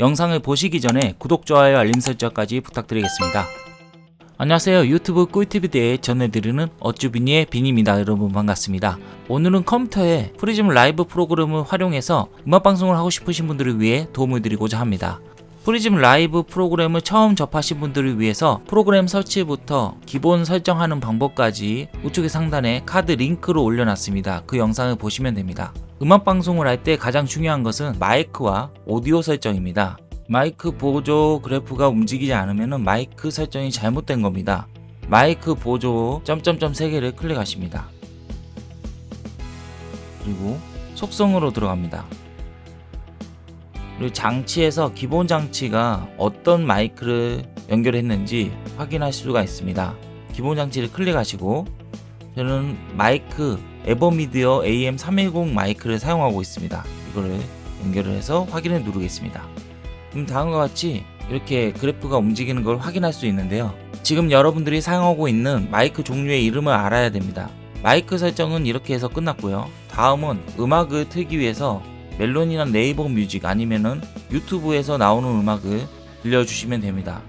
영상을 보시기 전에 구독, 좋아요, 알림 설정까지 부탁드리겠습니다. 안녕하세요. 유튜브 꿀팁에 대해 전해드리는 어쭈비니의 빈입니다. 여러분 반갑습니다. 오늘은 컴퓨터에 프리즘 라이브 프로그램을 활용해서 음악방송을 하고 싶으신 분들을 위해 도움을 드리고자 합니다. 프리즘 라이브 프로그램을 처음 접하신 분들을 위해서 프로그램 설치부터 기본 설정하는 방법까지 우측의 상단에 카드 링크로 올려놨습니다. 그 영상을 보시면 됩니다 음악 방송을 할 때 가장 중요한 것은 마이크와 오디오 설정입니다 마이크 보조 그래프가 움직이지 않으면 마이크 설정이 잘못된 겁니다. 마이크 보조 점점점 3개를 클릭하십니다. 그리고 속성으로 들어갑니다. 그리고 장치에서 기본 장치가 어떤 마이크를 연결했는지 확인할 수가 있습니다. 기본 장치를 클릭하시고 저는 마이크 에버미디어 AM310 마이크를 사용하고 있습니다. 이거를 연결을 해서 확인을 누르겠습니다. 그럼 다음과 같이 이렇게 그래프가 움직이는 걸 확인할 수 있는데요 지금 여러분들이 사용하고 있는 마이크 종류의 이름을 알아야 됩니다 마이크 설정은 이렇게 해서 끝났고요 다음은 음악을 틀기 위해서 멜론이나 네이버 뮤직 아니면은 유튜브에서 나오는 음악을 들려주시면 됩니다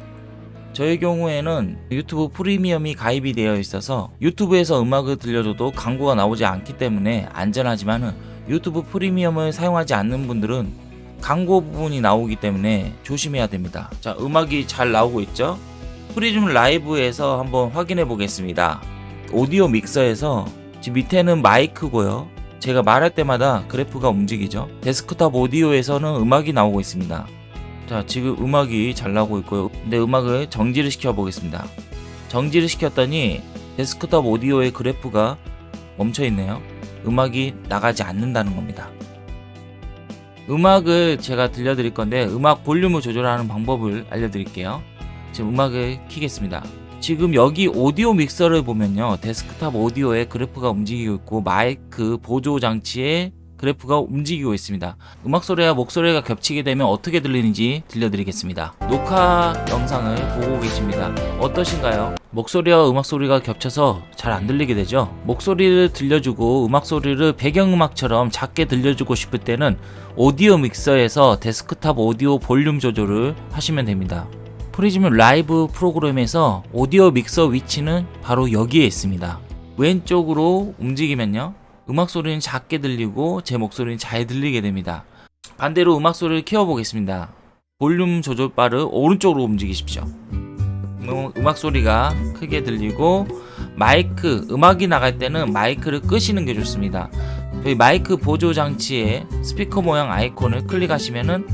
저의 경우에는 유튜브 프리미엄이 가입이 되어 있어서 유튜브에서 음악을 들려줘도 광고가 나오지 않기 때문에 안전하지만 은 유튜브 프리미엄을 사용하지 않는 분들은 광고 부분이 나오기 때문에 조심해야 됩니다. 자 음악이 잘 나오고 있죠? 프리즘 라이브에서 한번 확인해 보겠습니다. 오디오 믹서에서 지금 밑에는 마이크고요. 제가 말할 때마다 그래프가 움직이죠? 데스크탑 오디오에서는 음악이 나오고 있습니다 자 지금 음악이 잘 나오고 있고요. 근데 음악을 정지를 시켜 보겠습니다. 정지를 시켰더니 데스크탑 오디오의 그래프가 멈춰 있네요. 음악이 나가지 않는다는 겁니다. 음악을 제가 들려드릴 건데 음악 볼륨을 조절하는 방법을 알려드릴게요. 지금 음악을 키겠습니다. 지금 여기 오디오 믹서를 보면요. 데스크탑 오디오의 그래프가 움직이고 있고 마이크 보조 장치에 그래프가 움직이고 있습니다. 음악 소리와 목소리가 겹치게 되면 어떻게 들리는지 들려드리겠습니다. 녹화 영상을 보고 계십니다. 어떠신가요? 목소리와 음악 소리가 겹쳐서 잘 안 들리게 되죠? 목소리를 들려주고 음악 소리를 배경음악처럼 작게 들려주고 싶을 때는 오디오 믹서에서 데스크탑 오디오 볼륨 조절을 하시면 됩니다. 프리즘 라이브 프로그램에서 오디오 믹서 위치는 바로 여기에 있습니다. 왼쪽으로 움직이면요 음악 소리는 작게 들리고 제 목소리는 잘 들리게 됩니다. 반대로 음악 소리를 키워 보겠습니다. 볼륨 조절 바를 오른쪽으로 움직이십시오. 음악 소리가 크게 들리고 마이크 음악이 나갈 때는 마이크를 끄시는 게 좋습니다. 여기 마이크 보조 장치에 스피커 모양 아이콘을 클릭하시면은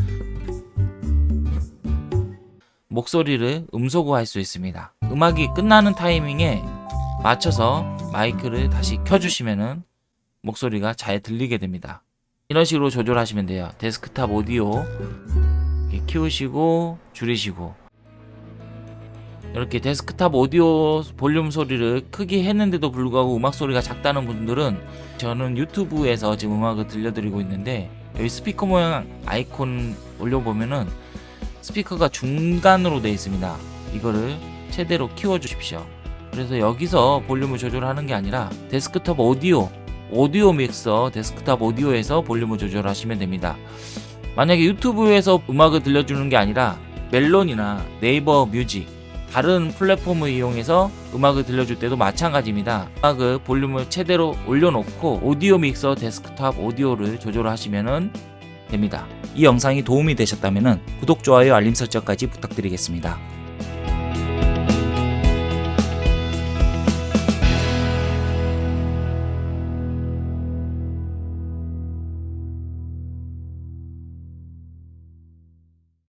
목소리를 음소거할 수 있습니다. 음악이 끝나는 타이밍에 맞춰서 마이크를 다시 켜주시면은 목소리가 잘 들리게 됩니다. 이런 식으로 조절하시면 돼요. 데스크탑 오디오 키우시고 줄이시고. 이렇게 데스크탑 오디오 볼륨 소리를 크게 했는데도 불구하고 음악 소리가 작다는 분들은 저는 유튜브에서 지금 음악을 들려드리고 있는데 여기 스피커 모양 아이콘 올려보면은 스피커가 중간으로 되어 있습니다. 이거를 최대로 키워 주십시오. 그래서 여기서 볼륨을 조절하는 게 아니라 데스크탑 오디오 오디오 믹서 데스크탑 오디오에서 볼륨을 조절하시면 됩니다. 만약에 유튜브에서 음악을 들려주는 게 아니라 멜론이나 네이버 뮤직 다른 플랫폼을 이용해서 음악을 들려줄 때도 마찬가지입니다. 음악을 볼륨을 최대로 올려놓고 오디오 믹서 데스크탑 오디오를 조절하시면 됩니다. 이 영상이 도움이 되셨다면 구독, 좋아요, 알림 설정까지 부탁드리겠습니다